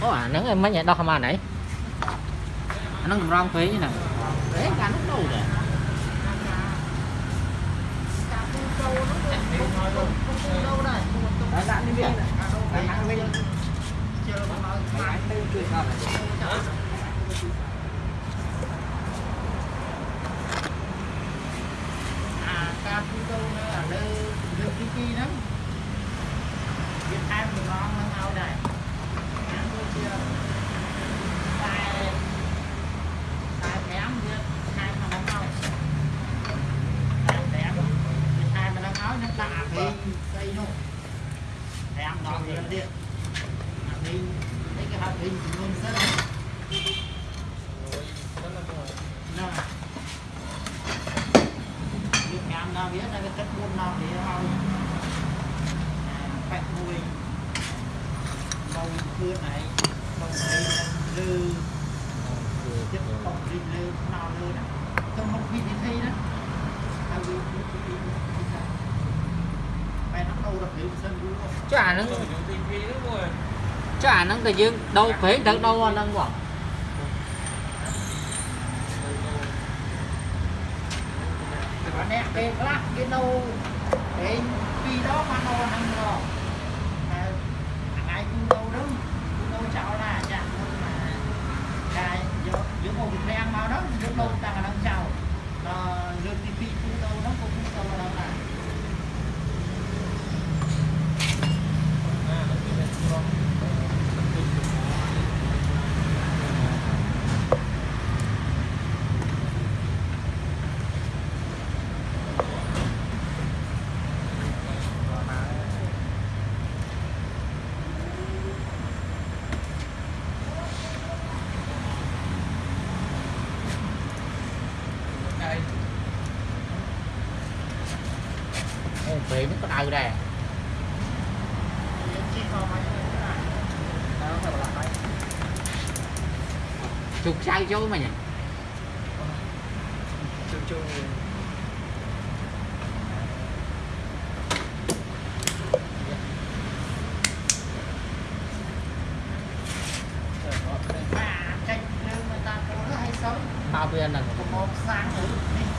có à nắng em mấy nhà đâu không à nãy nó cũng rong phí như nè đấy cả lúc đâu rồi Đấy, bạn đi biển. Bạn ăn bên. Bạn tư cười sao này? à cam phu châu nó ở đây được kỳ kỳ lắm Việt Nam thì ngon hơn nhau này ăn tôi chưa tại tại kém Việt Nam mà nó ngon tại kém Việt Nam mà nó ngon nó xây thì xây ăn đó thì nó điện. Thì thấy cái hạt hình thì luôn rất là nào. Biết là cái chất buôn nào thì họ phải mùi, bông cưa này bông này lư. Chất bông lư nào lư đó trong một vị thi đó. À vì nó đâu được hiểu sân vui không Chứ à nó rồi chúng tình chả nâng chả nâng à nó cái dương đâu phí thật đâu nâng bỏ và nè cái lát, cái nâu cái vì đó mà nó ăn rồi à, ai cũng đâu đứng cũng đâu chào là chẳng mà. Cái, giữa giữa một cái ăn mà đó, giữa đâu ta là đang chào nó giữa cái vị cũng đâu nó cũng đâu là đâu là à nó chỉ là con tập trung của nó đây Ê, phí nó có đau đây chục sai chỗ mà nhỉ? Hay sống. Bao là có một sáng nữa